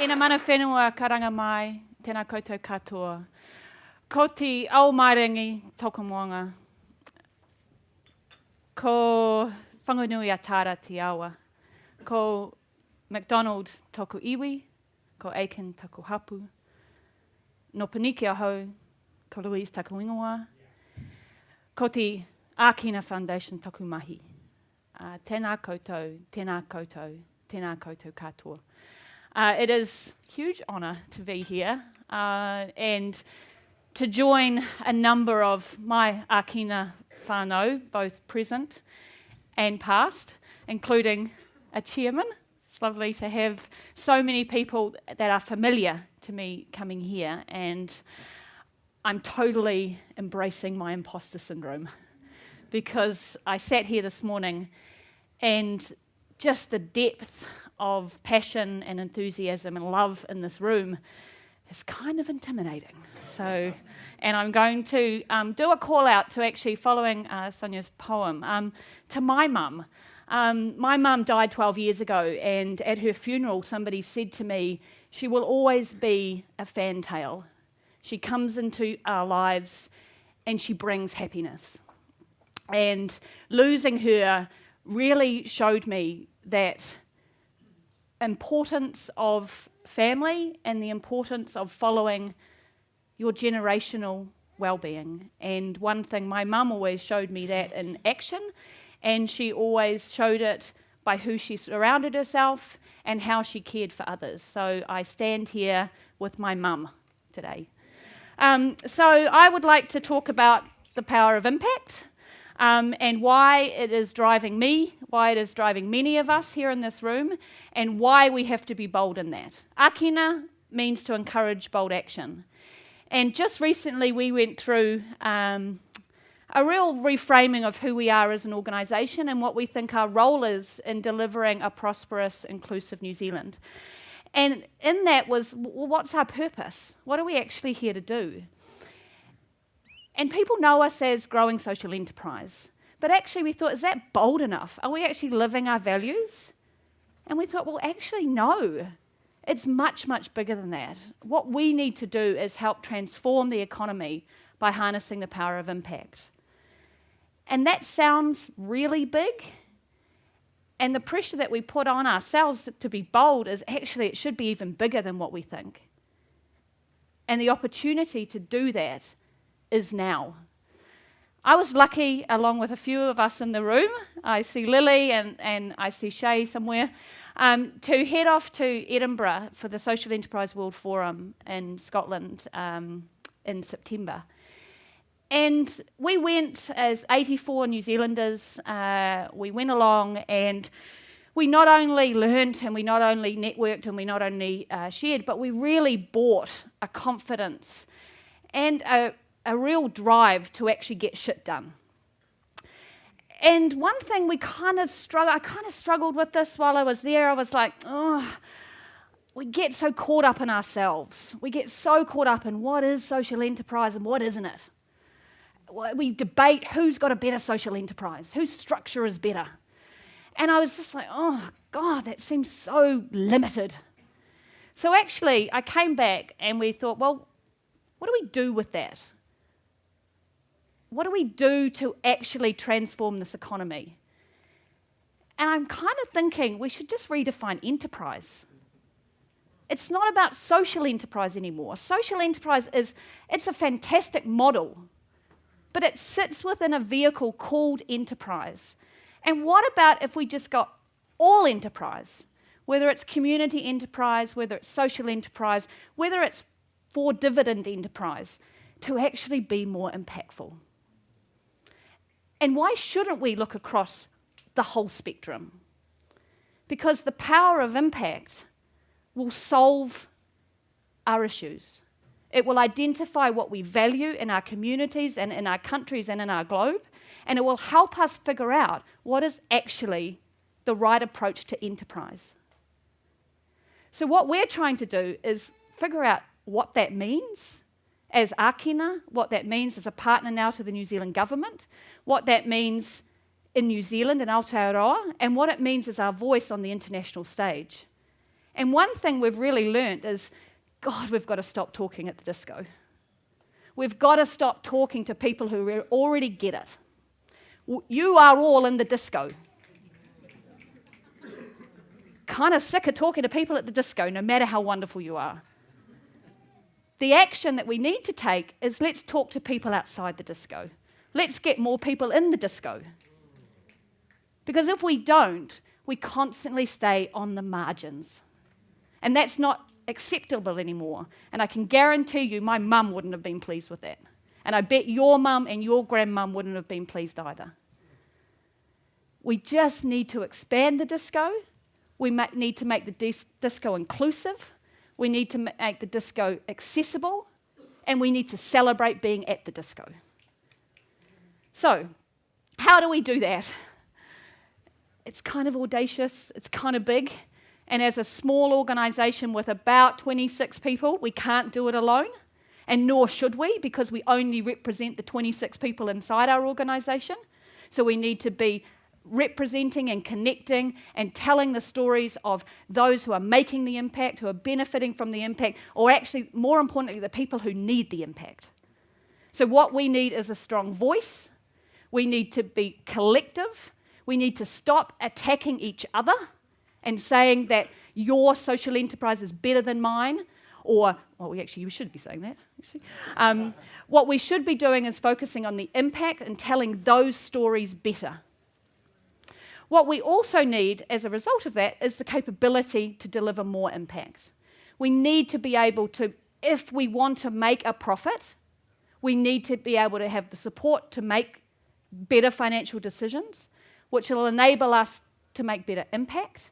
Ina mana whenua karanga mai, tēnā koutou katoa. Ko te au mairangi toko moanga. Ko whangunui a tāra te awa. Ko McDonald toko iwi, ko Aiken toko hapu. No Paniki ahau, ko Louise toko ingoa. Ko te Akina Foundation toko mahi. Uh, tēnā koutou, tēnā koutou, tēnā koutou katoa. Uh, it is huge honour to be here uh, and to join a number of my Akina whānau, both present and past, including a chairman. It's lovely to have so many people that are familiar to me coming here, and I'm totally embracing my imposter syndrome because I sat here this morning and just the depth of passion and enthusiasm and love in this room is kind of intimidating. So, and I'm going to um, do a call out to actually following uh, Sonia's poem um, to my mum. Um, my mum died 12 years ago, and at her funeral, somebody said to me, She will always be a fantail. She comes into our lives and she brings happiness. And losing her really showed me that importance of family and the importance of following your generational well-being. And one thing, my mum always showed me that in action, and she always showed it by who she surrounded herself and how she cared for others. So I stand here with my mum today. Um, so I would like to talk about the power of impact um, and why it is driving me, why it is driving many of us here in this room, and why we have to be bold in that. Akina means to encourage bold action. And just recently, we went through um, a real reframing of who we are as an organisation and what we think our role is in delivering a prosperous, inclusive New Zealand. And in that was, well, what's our purpose? What are we actually here to do? And people know us as growing social enterprise. But actually, we thought, is that bold enough? Are we actually living our values? And we thought, well, actually, no. It's much, much bigger than that. What we need to do is help transform the economy by harnessing the power of impact. And that sounds really big. And the pressure that we put on ourselves to be bold is actually, it should be even bigger than what we think. And the opportunity to do that is now. I was lucky, along with a few of us in the room, I see Lily and, and I see Shay somewhere, um, to head off to Edinburgh for the Social Enterprise World Forum in Scotland um, in September. And we went as 84 New Zealanders, uh, we went along and we not only learnt and we not only networked and we not only uh, shared, but we really bought a confidence and a, a real drive to actually get shit done. And one thing we kind of struggled, I kind of struggled with this while I was there. I was like, oh, we get so caught up in ourselves. We get so caught up in what is social enterprise and what isn't it. We debate who's got a better social enterprise, whose structure is better. And I was just like, oh, God, that seems so limited. So actually, I came back and we thought, well, what do we do with that? What do we do to actually transform this economy? And I'm kind of thinking we should just redefine enterprise. It's not about social enterprise anymore. Social enterprise is it's a fantastic model, but it sits within a vehicle called enterprise. And what about if we just got all enterprise, whether it's community enterprise, whether it's social enterprise, whether it's for dividend enterprise, to actually be more impactful? And why shouldn't we look across the whole spectrum? Because the power of impact will solve our issues. It will identify what we value in our communities and in our countries and in our globe, and it will help us figure out what is actually the right approach to enterprise. So, what we're trying to do is figure out what that means as Akina, what that means as a partner now to the New Zealand government, what that means in New Zealand and Aotearoa, and what it means as our voice on the international stage. And one thing we've really learnt is God, we've got to stop talking at the disco. We've got to stop talking to people who already get it. You are all in the disco. kind of sick of talking to people at the disco, no matter how wonderful you are. The action that we need to take is let's talk to people outside the disco. Let's get more people in the disco. Because if we don't, we constantly stay on the margins. And that's not acceptable anymore. And I can guarantee you, my mum wouldn't have been pleased with that. And I bet your mum and your grandmum wouldn't have been pleased either. We just need to expand the disco. We need to make the dis disco inclusive. We need to make the disco accessible. And we need to celebrate being at the disco. So, how do we do that? It's kind of audacious, it's kind of big. And as a small organisation with about 26 people, we can't do it alone, and nor should we, because we only represent the 26 people inside our organisation. So we need to be representing and connecting and telling the stories of those who are making the impact, who are benefiting from the impact, or actually, more importantly, the people who need the impact. So, what we need is a strong voice. We need to be collective. We need to stop attacking each other and saying that your social enterprise is better than mine, or, well, we actually, you should be saying that, um, what we should be doing is focusing on the impact and telling those stories better. What we also need as a result of that is the capability to deliver more impact. We need to be able to, if we want to make a profit, we need to be able to have the support to make better financial decisions, which will enable us to make better impact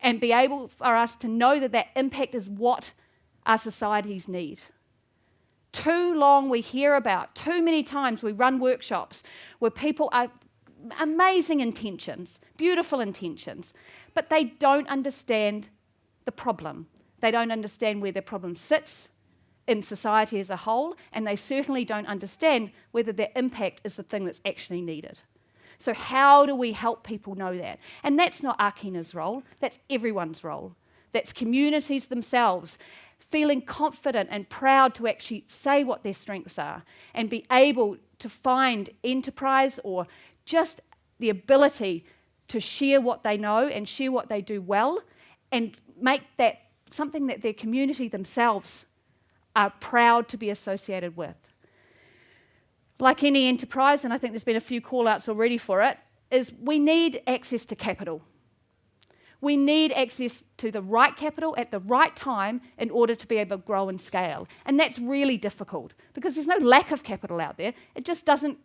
and be able for us to know that that impact is what our societies need. Too long we hear about, too many times we run workshops where people are amazing intentions, beautiful intentions, but they don't understand the problem. They don't understand where their problem sits in society as a whole, and they certainly don't understand whether their impact is the thing that's actually needed. So, how do we help people know that? And that's not Ākina's role, that's everyone's role. That's communities themselves feeling confident and proud to actually say what their strengths are and be able to find enterprise or just the ability to share what they know and share what they do well and make that something that their community themselves are proud to be associated with like any enterprise, and I think there's been a few call outs already for it, is we need access to capital. We need access to the right capital at the right time in order to be able to grow and scale. And that's really difficult because there's no lack of capital out there. It just doesn't,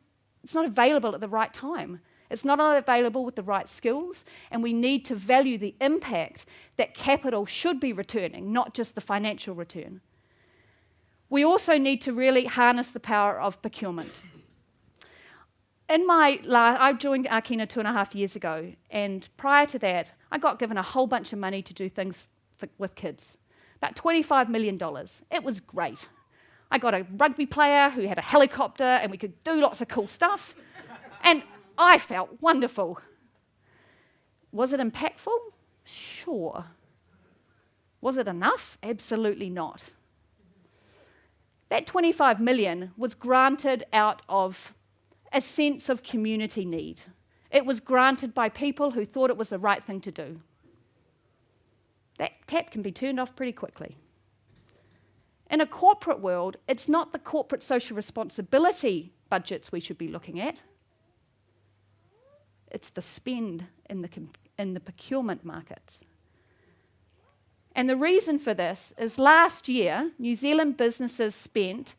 it's not available at the right time. It's not available with the right skills, and we need to value the impact that capital should be returning, not just the financial return. We also need to really harness the power of procurement. In my I joined Ākina two and a half years ago, and prior to that, I got given a whole bunch of money to do things with kids, about $25 million. It was great. I got a rugby player who had a helicopter, and we could do lots of cool stuff, and I felt wonderful. Was it impactful? Sure. Was it enough? Absolutely not. That 25 million was granted out of a sense of community need. It was granted by people who thought it was the right thing to do. That tap can be turned off pretty quickly. In a corporate world, it's not the corporate social responsibility budgets we should be looking at. It's the spend in the, in the procurement markets. And the reason for this is last year, New Zealand businesses spent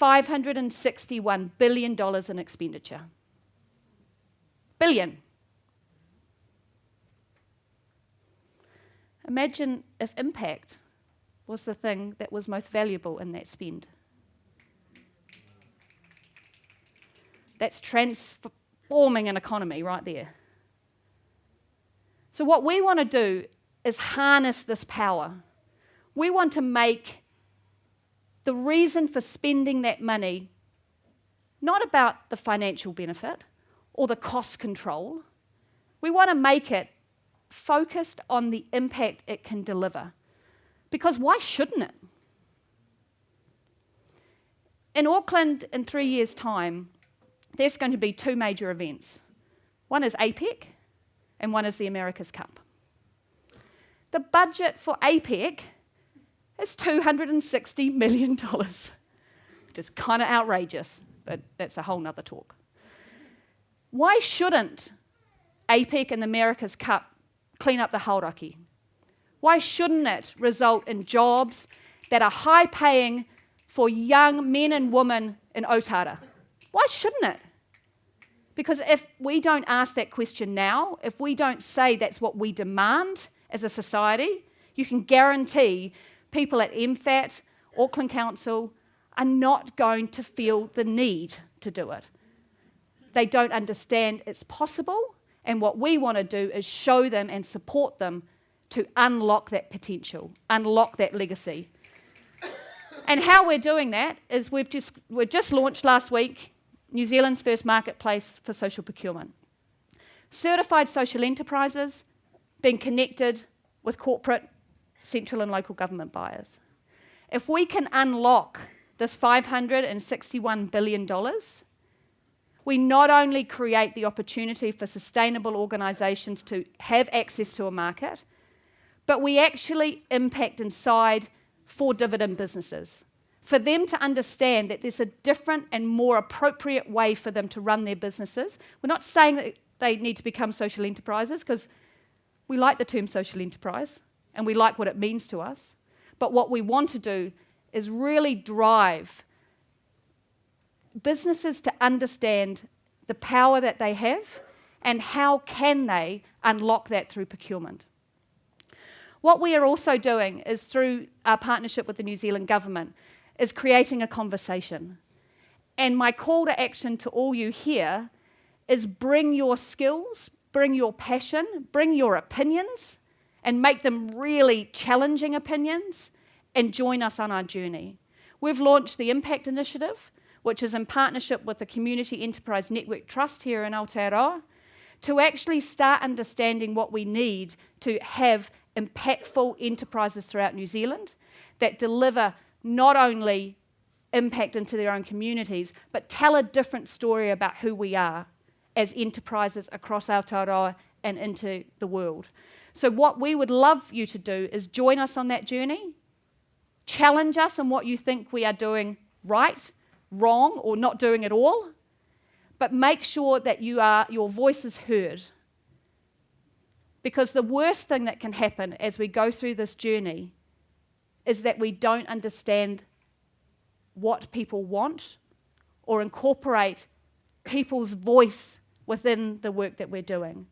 $561 billion in expenditure. Billion. Imagine if impact was the thing that was most valuable in that spend. That's transforming an economy right there. So, what we want to do is harness this power. We want to make the reason for spending that money not about the financial benefit or the cost control. We want to make it focused on the impact it can deliver. Because why shouldn't it? In Auckland, in three years' time, there's going to be two major events. One is APEC, and one is the America's Cup. The budget for APEC is $260 million, which is kind of outrageous, but that's a whole nother talk. Why shouldn't APEC and the America's Cup clean up the hauraki? Why shouldn't it result in jobs that are high paying for young men and women in Otara? Why shouldn't it? Because if we don't ask that question now, if we don't say that's what we demand as a society, you can guarantee people at MFAT, Auckland Council, are not going to feel the need to do it. They don't understand it's possible, and what we want to do is show them and support them to unlock that potential, unlock that legacy. and how we're doing that is we've just, we've just launched last week New Zealand's first marketplace for social procurement. Certified social enterprises being connected with corporate, central, and local government buyers. If we can unlock this $561 billion, we not only create the opportunity for sustainable organisations to have access to a market, but we actually impact inside for dividend businesses for them to understand that there's a different and more appropriate way for them to run their businesses. We're not saying that they need to become social enterprises because we like the term social enterprise and we like what it means to us. But what we want to do is really drive businesses to understand the power that they have and how can they unlock that through procurement. What we are also doing is through our partnership with the New Zealand government is creating a conversation. And my call to action to all you here is bring your skills, bring your passion, bring your opinions, and make them really challenging opinions, and join us on our journey. We've launched the Impact Initiative, which is in partnership with the Community Enterprise Network Trust here in Aotearoa, to actually start understanding what we need to have impactful enterprises throughout New Zealand that deliver not only impact into their own communities, but tell a different story about who we are as enterprises across Aotearoa and into the world. So what we would love you to do is join us on that journey, challenge us on what you think we are doing right, wrong, or not doing at all, but make sure that you are, your voice is heard. Because the worst thing that can happen as we go through this journey is that we don't understand what people want or incorporate people's voice within the work that we're doing.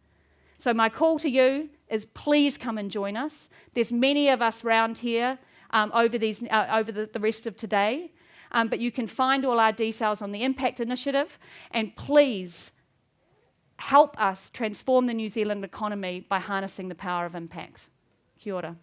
So my call to you is please come and join us. There's many of us round here um, over, these, uh, over the, the, rest of today, um, but you can find all our details on the Impact Initiative, and please help us transform the New Zealand economy by harnessing the power of impact. Kia ora.